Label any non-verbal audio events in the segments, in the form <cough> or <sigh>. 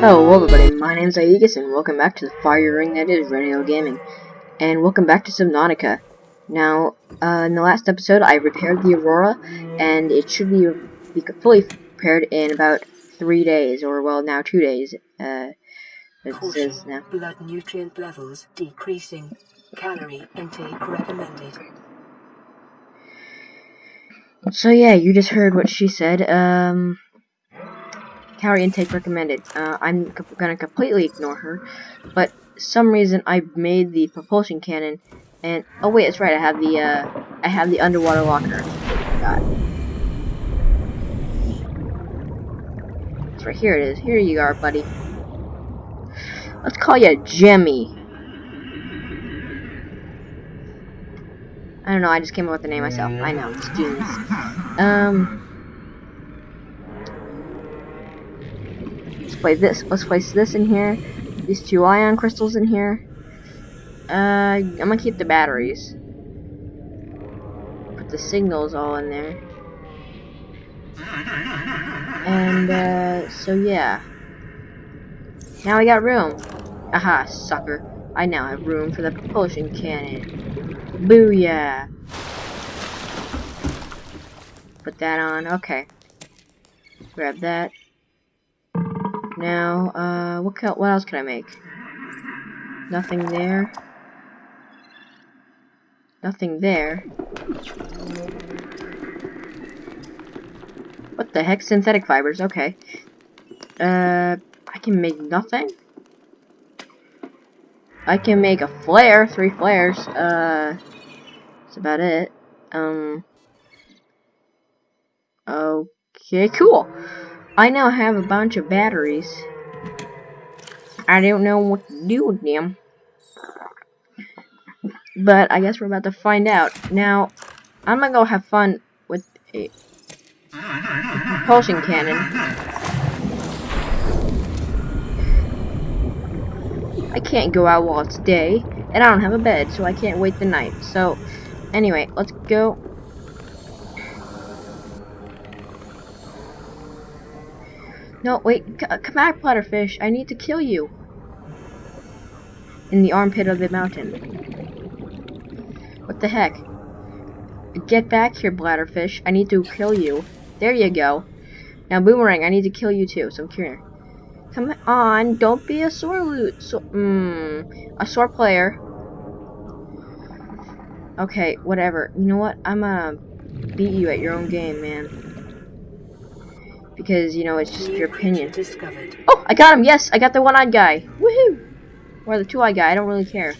Hello everybody, my name is Aegis and welcome back to the fire ring that is Radio Gaming. And welcome back to Subnautica. Now, uh, in the last episode I repaired the Aurora and it should be, be fully repaired in about three days, or well now two days. Uh, it Caution, says now. blood nutrient levels decreasing. Calorie intake recommended. So yeah, you just heard what she said. Um, calorie intake recommended. Uh, I'm gonna completely ignore her, but some reason I made the propulsion cannon, and oh wait, that's right. I have the uh, I have the underwater locker. God. It's right here. It is. Here you are, buddy. Let's call you Jimmy. I don't know. I just came up with the name myself. I know. It's genius. Um. Play this. Let's place this in here. These two ion crystals in here. Uh, I'm gonna keep the batteries. Put the signals all in there. And, uh, so yeah. Now we got room. Aha, sucker. I now have room for the propulsion cannon. Booyah! Put that on. Okay. Grab that. Now, uh, what, what else can I make? Nothing there. Nothing there. What the heck? Synthetic fibers. Okay. Uh, I can make nothing? I can make a flare. Three flares. Uh, that's about it. Um. Okay, cool. I now have a bunch of batteries. I don't know what to do with them. But I guess we're about to find out. Now, I'm gonna go have fun with a propulsion cannon. I can't go out while it's day, and I don't have a bed, so I can't wait the night. So, anyway, let's go. No, wait, c come back, Bladderfish. I need to kill you. In the armpit of the mountain. What the heck? Get back here, Bladderfish. I need to kill you. There you go. Now, Boomerang, I need to kill you too, so come here. Come on, don't be a sore loot. So, mm, a sore player. Okay, whatever. You know what? I'm gonna beat you at your own game, man. Because, you know, it's just your opinion. Discovered. Oh, I got him. Yes, I got the one-eyed guy. Woohoo! Or the two-eyed guy. I don't really care.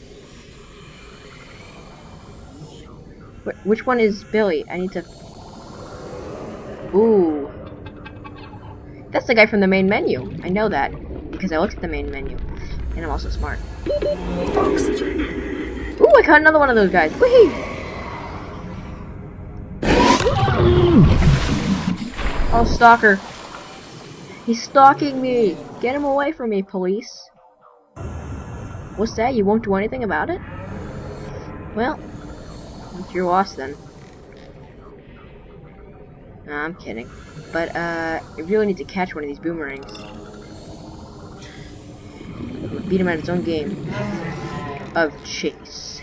Wh which one is Billy? I need to... Ooh. That's the guy from the main menu. I know that. Because I looked at the main menu. And I'm also smart. Oxygen. Ooh, I caught another one of those guys. Woohoo! Oh, stalker. He's stalking me. Get him away from me, police. What's that? You won't do anything about it? Well, it's your loss then. I'm kidding. But, uh, I really need to catch one of these boomerangs. Beat him at his own game of chase.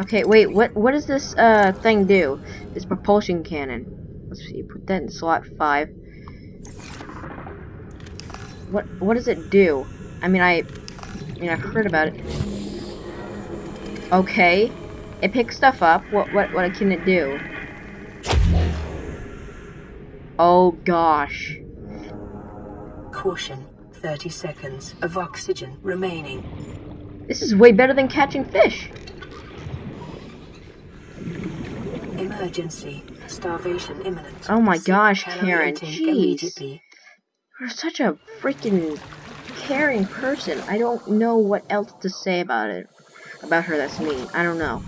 Okay, wait, what what does this uh thing do? This propulsion cannon. Let's see, put that in slot five. What what does it do? I mean I I mean I've heard about it. Okay. It picks stuff up. What what what can it do? Oh gosh. Caution. 30 seconds of oxygen remaining. This is way better than catching fish. Emergency. Starvation imminent. Oh my gosh, Karen, jeez. You're such a freaking caring person. I don't know what else to say about it. About her that's mean. I don't know.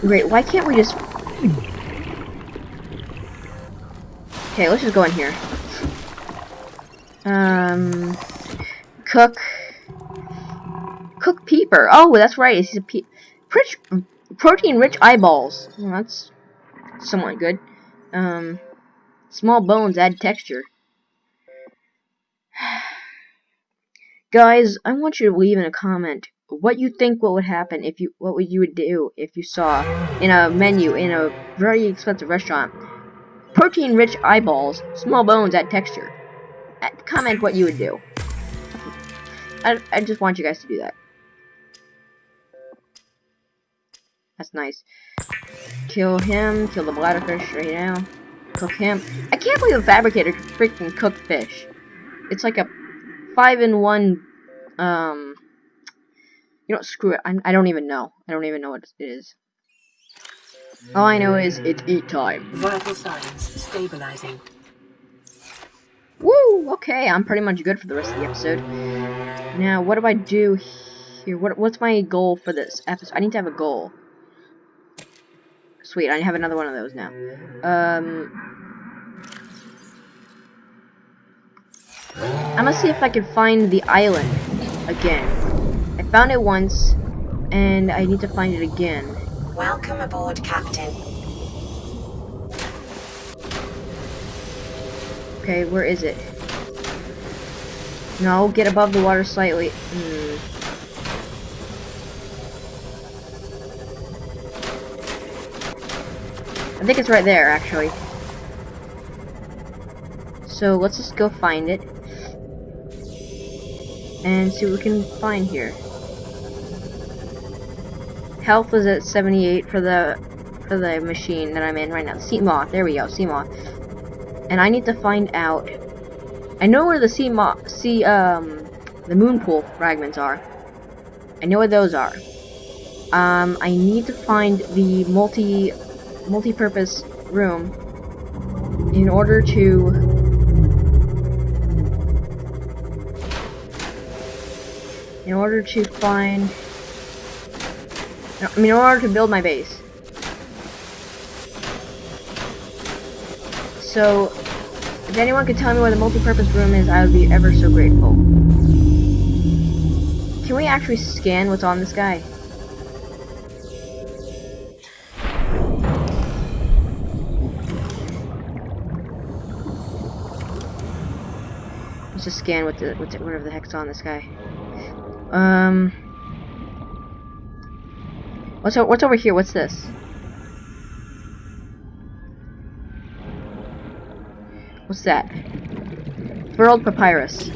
Great, why can't we just... Okay, let's just go in here. Um... Cook... Cook Peeper. Oh, that's right. He's a pe Rich, protein-rich eyeballs. Well, that's somewhat good. Um... Small bones add texture. <sighs> Guys, I want you to leave in a comment what you think what would happen if you what would you would do if you saw in a menu in a very expensive restaurant protein rich eyeballs small bones add texture uh, comment what you would do I, I just want you guys to do that that's nice kill him kill the bladderfish right now cook him I can't believe the fabricator can freaking cook fish it's like a five in one um you know, screw it. I, I don't even know. I don't even know what it is. All I know is it's eat time. Vital signs stabilizing. Woo! Okay, I'm pretty much good for the rest of the episode. Now, what do I do here? What What's my goal for this episode? I need to have a goal. Sweet, I have another one of those now. Um, I'm gonna see if I can find the island again. I found it once, and I need to find it again. Welcome aboard, Captain. Okay, where is it? No, get above the water slightly. Hmm. I think it's right there, actually. So let's just go find it and see what we can find here. Health is at 78 for the for the machine that I'm in right now. Seamoth. There we go. Seamoth. And I need to find out. I know where the Seamoth, sea um, the moon pool fragments are. I know where those are. Um, I need to find the multi multi-purpose room in order to in order to find I mean in order to build my base. So if anyone could tell me where the multi-purpose room is I would be ever so grateful. Can we actually scan what's on this guy Let's just scan what the, whatever the heck's on this guy. Um. What's what's over here? What's this? What's that? Furled papyrus.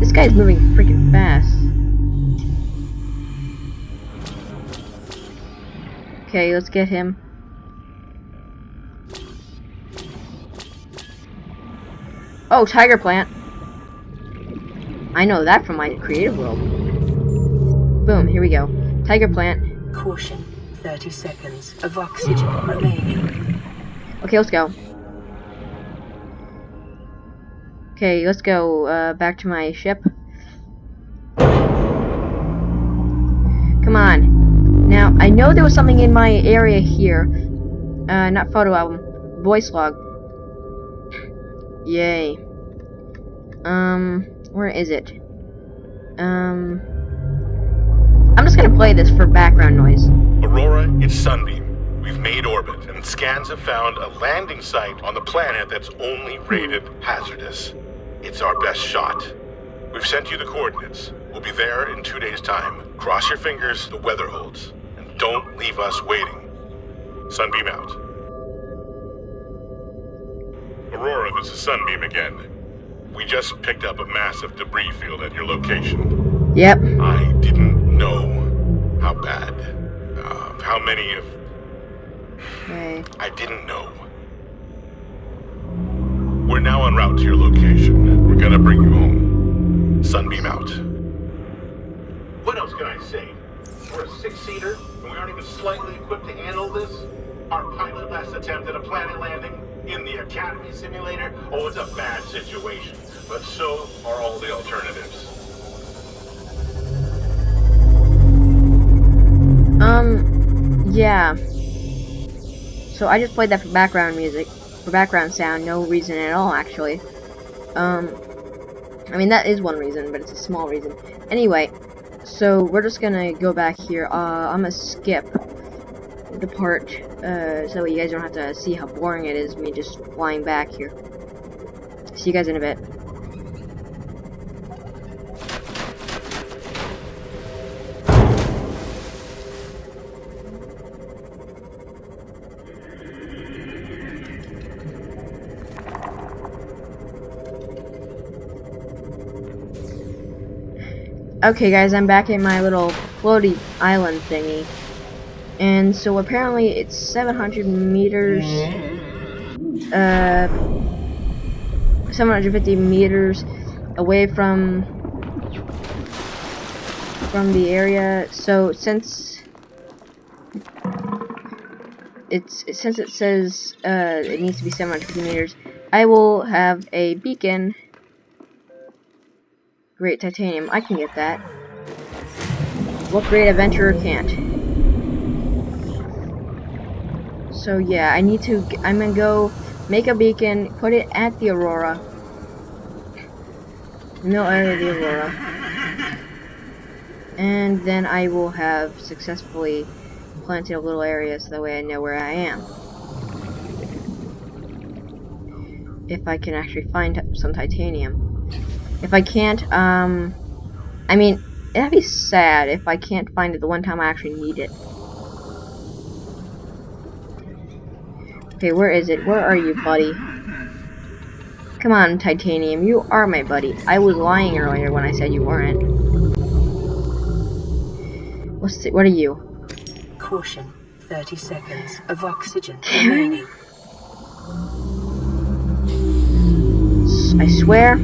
This guy's moving freaking fast. Okay, let's get him. Oh, tiger plant. I know that from my creative world. Boom, here we go. Tiger plant. Caution, 30 seconds of oxygen remaining. Okay, let's go. Okay, let's go uh, back to my ship. Come on. Now, I know there was something in my area here. Uh, not photo album. Voice log. Yay. Um... Where is it? Um... I'm just gonna play this for background noise. Aurora, it's Sunbeam. We've made orbit, and scans have found a landing site on the planet that's only rated hazardous. It's our best shot. We've sent you the coordinates. We'll be there in two days' time. Cross your fingers, the weather holds. And don't leave us waiting. Sunbeam out. Aurora, this is Sunbeam again. We just picked up a massive debris field at your location. Yep. I didn't know how bad, uh, how many of... Okay. I didn't know. We're now en route to your location. We're gonna bring you home. Sunbeam out. What else can I say? We're a six-seater, and we aren't even slightly equipped to handle this? Our pilot last attempted a planet landing in the Academy simulator? Oh, it's a bad situation. But so are all the alternatives. Um, yeah. So I just played that for background music, for background sound, no reason at all, actually. Um, I mean, that is one reason, but it's a small reason. Anyway, so we're just gonna go back here. Uh, I'm gonna skip. The part uh, so you guys don't have to see how boring it is me just flying back here. See you guys in a bit. Okay guys, I'm back in my little floaty island thingy. And so apparently it's 700 meters, uh, 750 meters away from, from the area. So since it's, since it says, uh, it needs to be 750 meters, I will have a beacon Great titanium. I can get that. What great adventurer can't? So yeah, I need to. I'm gonna go make a beacon, put it at the Aurora. No area the Aurora. And then I will have successfully planted a little area so that way I know where I am. If I can actually find some titanium. If I can't, um, I mean, that'd be sad if I can't find it the one time I actually need it. Okay, where is it? Where are you, buddy? Come on, Titanium, you are my buddy. I was lying earlier when I said you weren't. What's the, what are you? Caution. 30 seconds of oxygen <laughs> remaining. I swear.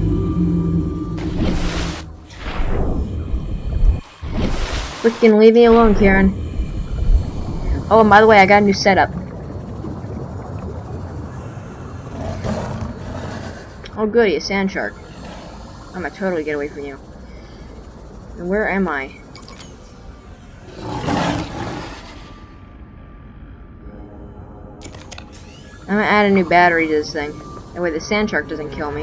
Freaking leave me alone, Karen. Oh, and by the way, I got a new setup. Oh goody, a sand shark. I'm gonna totally get away from you. And where am I? I'm gonna add a new battery to this thing. That way the sand shark doesn't kill me.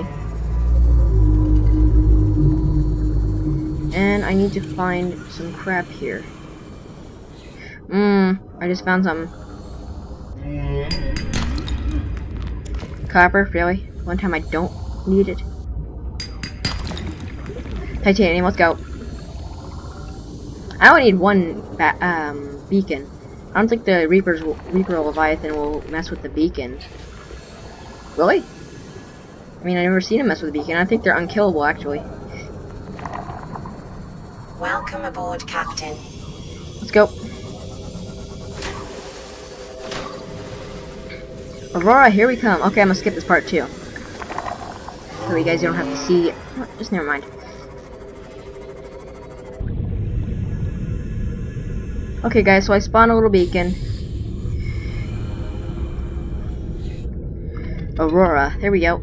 And I need to find some crap here. Mmm, I just found some. Copper, really? One time I don't need it. Titanium, let's go. I only need one um, beacon. I don't think the Reaper's will, Reaper Leviathan will mess with the beacon. Really? I mean, I've never seen him mess with a beacon. I think they're unkillable, actually. Welcome aboard, Captain. Let's go. Aurora, here we come. Okay, I'm gonna skip this part too. So you guys don't have to see. Oh, just never mind. Okay, guys, so I spawned a little beacon. Aurora, there we go.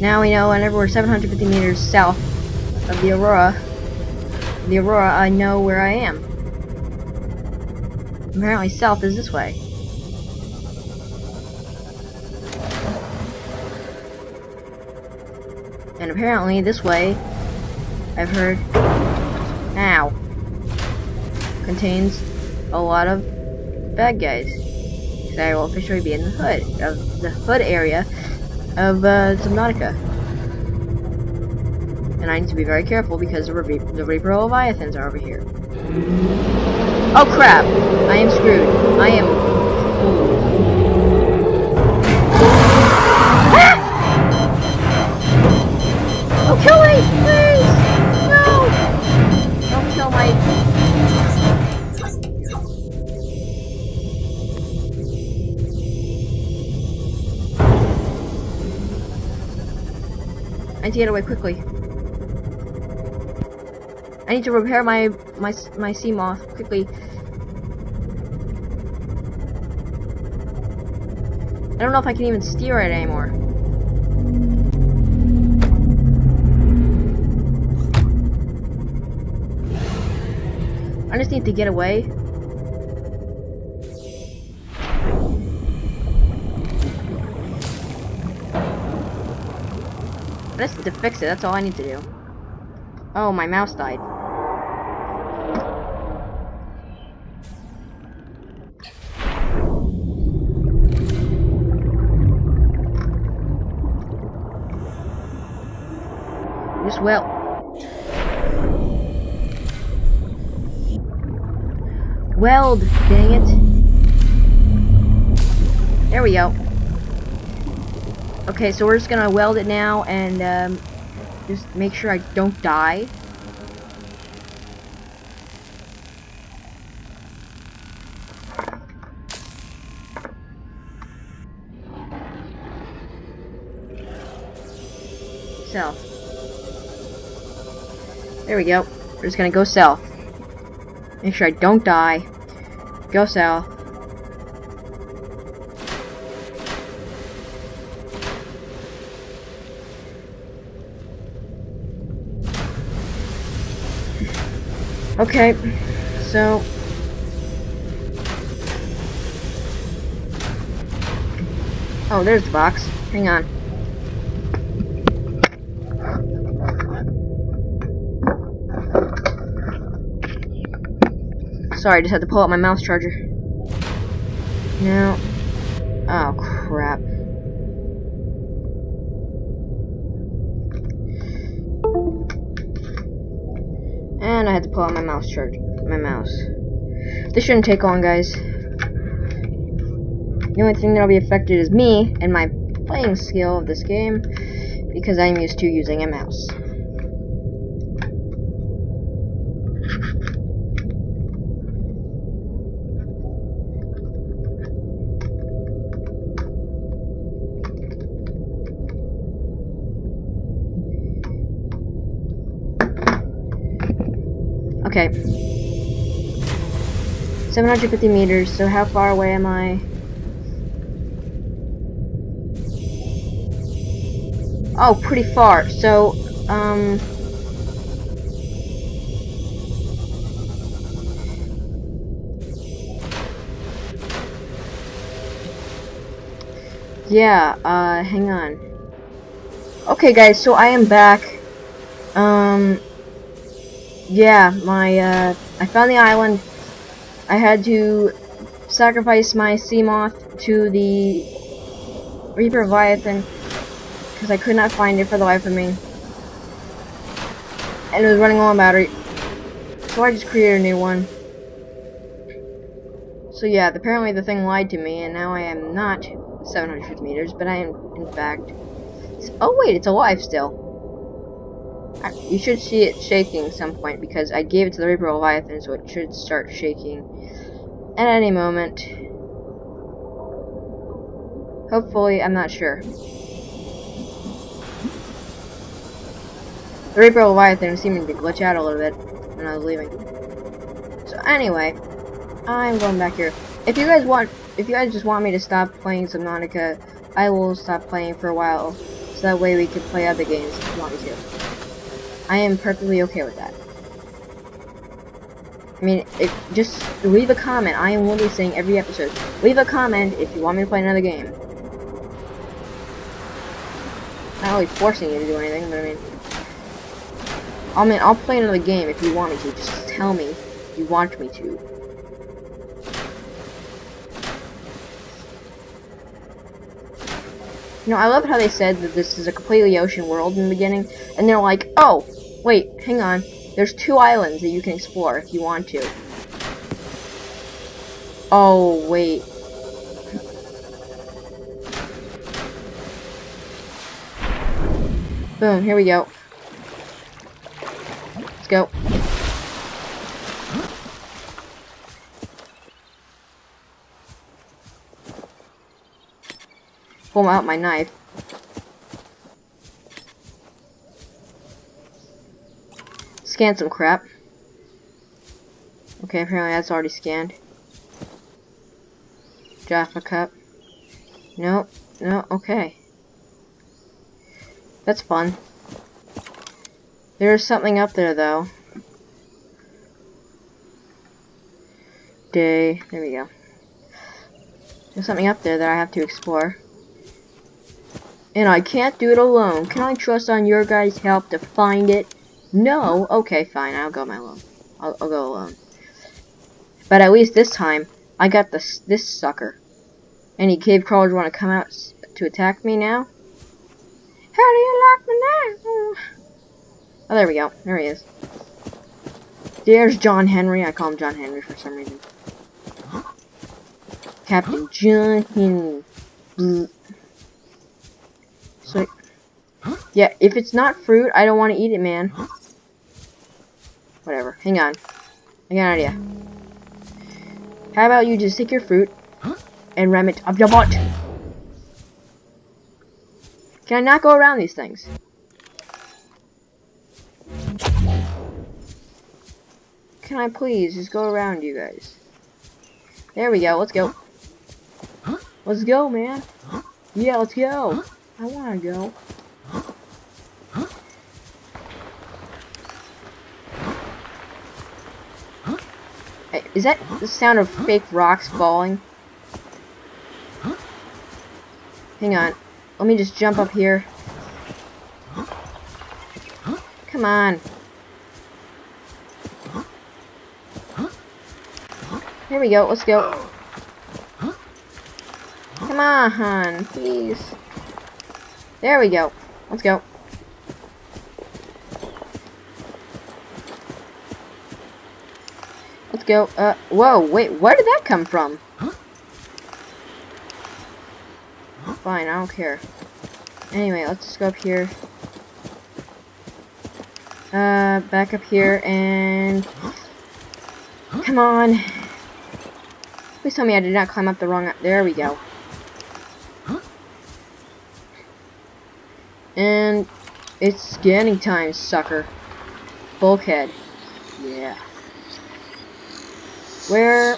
Now we know whenever we're 750 meters south of the Aurora, the Aurora, I know where I am. Apparently south is this way. And apparently this way, I've heard, now, contains a lot of bad guys. So I will officially be in the hood, of the hood area of uh, Subnautica. And I need to be very careful because the, the Reaper Leviathans are over here. Oh crap! I am screwed. I am... to get away quickly. I need to repair my my my Seamoth quickly. I don't know if I can even steer it anymore. I just need to get away. to fix it. That's all I need to do. Oh, my mouse died. Just will. Weld, dang it. There we go. Okay, so we're just gonna weld it now and um, just make sure I don't die. South. There we go. We're just gonna go south. Make sure I don't die. Go south. Okay, so Oh, there's the box. Hang on. Sorry, I just had to pull out my mouse charger. Now, oh crap. I had to pull out my mouse charger, my mouse. This shouldn't take long, guys. The only thing that'll be affected is me and my playing skill of this game because I'm used to using a mouse. Okay. 750 meters, so how far away am I? Oh, pretty far. So, um... Yeah, uh, hang on. Okay, guys, so I am back. Um, yeah, my, uh, I found the island. I had to sacrifice my Seamoth to the Reaper Leviathan because I could not find it for the life of me. And it was running low on battery. So I just created a new one. So yeah, apparently the thing lied to me, and now I am not 750 meters, but I am, in fact... Oh wait, it's alive still. You should see it shaking some point, because I gave it to the Reaper Leviathan, so it should start shaking at any moment. Hopefully, I'm not sure. The Reaper Leviathan seeming to glitch out a little bit when I was leaving. So anyway, I'm going back here. If you guys want, if you guys just want me to stop playing Subnautica, I will stop playing for a while, so that way we can play other games if you want me to. I am perfectly okay with that. I mean, just leave a comment. I am literally saying every episode. Leave a comment if you want me to play another game. Not really forcing you to do anything, but I mean... I mean, I'll play another game if you want me to. Just tell me you want me to. You know, I love how they said that this is a completely ocean world in the beginning, and they're like, oh, wait, hang on. There's two islands that you can explore if you want to. Oh, wait. Boom, here we go. Let's go. Pull out my knife. Scan some crap. Okay, apparently that's already scanned. Jaffa cup. Nope. No, okay. That's fun. There's something up there, though. Day. There we go. There's something up there that I have to explore. And I can't do it alone. Can I trust on your guys' help to find it? No? Okay, fine. I'll go my alone. I'll, I'll go alone. But at least this time, I got this this sucker. Any cave crawlers want to come out to attack me now? How do you like me now? Oh, there we go. There he is. There's John Henry. I call him John Henry for some reason. Captain John Henry. So, yeah, if it's not fruit, I don't want to eat it, man. Whatever. Hang on. I got an idea. How about you just take your fruit and ram it up your butt? Can I not go around these things? Can I please just go around you guys? There we go. Let's go. Let's go, man. Yeah, let's go. I wanna go. Is that the sound of fake rocks falling? Hang on. Let me just jump up here. Come on. Here we go. Let's go. Come on, please. There we go. Let's go. Go. Uh, whoa, wait, where did that come from? Fine, I don't care. Anyway, let's just go up here. Uh, back up here and... Come on. Please tell me I did not climb up the wrong... There we go. And it's scanning time, sucker. Bulkhead. Yeah. Where...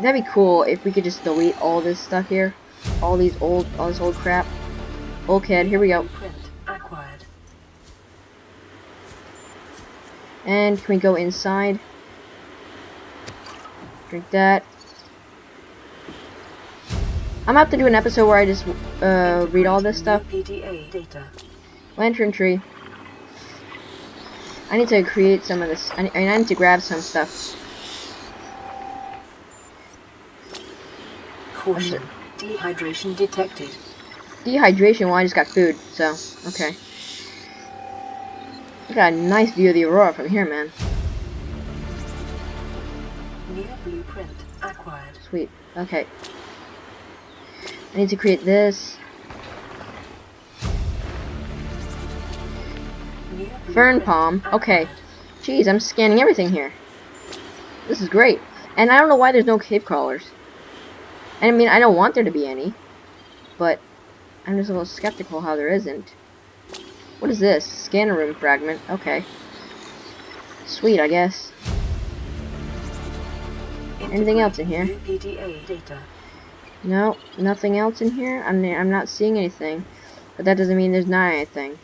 That'd be cool if we could just delete all this stuff here. All these old, all this old crap. Bulkhead, here we go. Blueprint acquired. And can we go inside? Drink that. I'm about to do an episode where I just uh, read all this stuff. PDA data. Lantern tree. I need to create some of this. I need, I need to grab some stuff. Caution. Dehydration detected. Dehydration, well, I just got food, so, okay. I got a nice view of the aurora from here, man. New blueprint acquired. Sweet. Okay. I need to create this. Fern palm. Okay. Jeez, I'm scanning everything here. This is great. And I don't know why there's no cave crawlers. I mean, I don't want there to be any. But I'm just a little skeptical how there isn't. What is this? Scanner room fragment. Okay. Sweet, I guess. Anything else in here? New PDA data. No, nothing else in here. I'm I'm not seeing anything, but that doesn't mean there's not anything.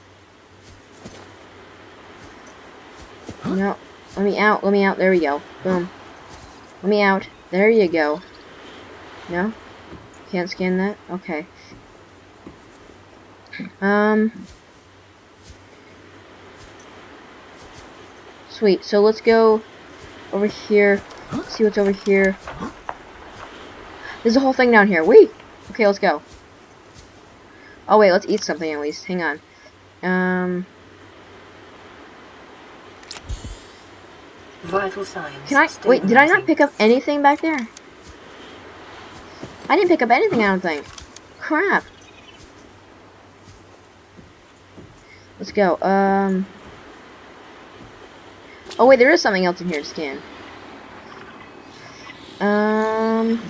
No, let me out. Let me out. There we go. Boom. Let me out. There you go. No, can't scan that. Okay. Um. Sweet. So let's go over here. See what's over here. There's a whole thing down here. Wait. Okay, let's go. Oh wait, let's eat something at least. Hang on. Um, Vital signs. can I wait? Did I not pick up anything back there? I didn't pick up anything. I don't think. Crap. Let's go. Um. Oh wait, there is something else in here to scan. Um.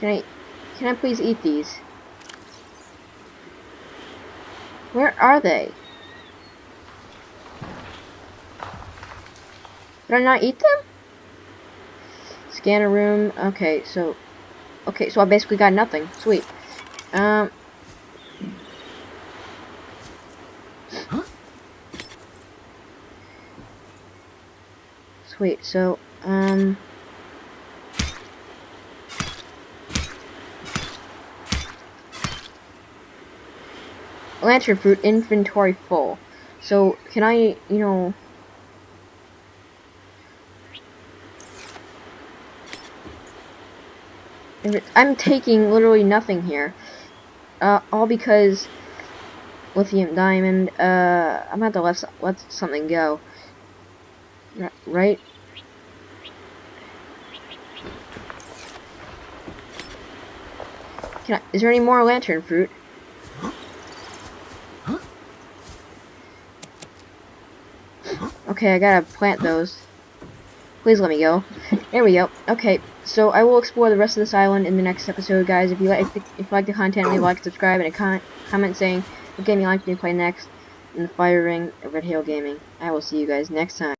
Can I, can I please eat these? Where are they? Did I not eat them? Scan a room. Okay, so, okay, so I basically got nothing. Sweet. Um. Sweet. So, um. Lantern fruit inventory full. So, can I, you know... I'm taking literally nothing here. Uh, all because lithium diamond. Uh, I'm have to let, let something go. R- Right? Can I, is there any more lantern fruit? Okay, I gotta plant those. Please let me go. <laughs> There we go. Okay, so I will explore the rest of this island in the next episode, guys. If you like, the, if you like the content, leave a like, subscribe, and a con comment saying what game you like me to play next in the Fire Ring of Red Hail Gaming. I will see you guys next time.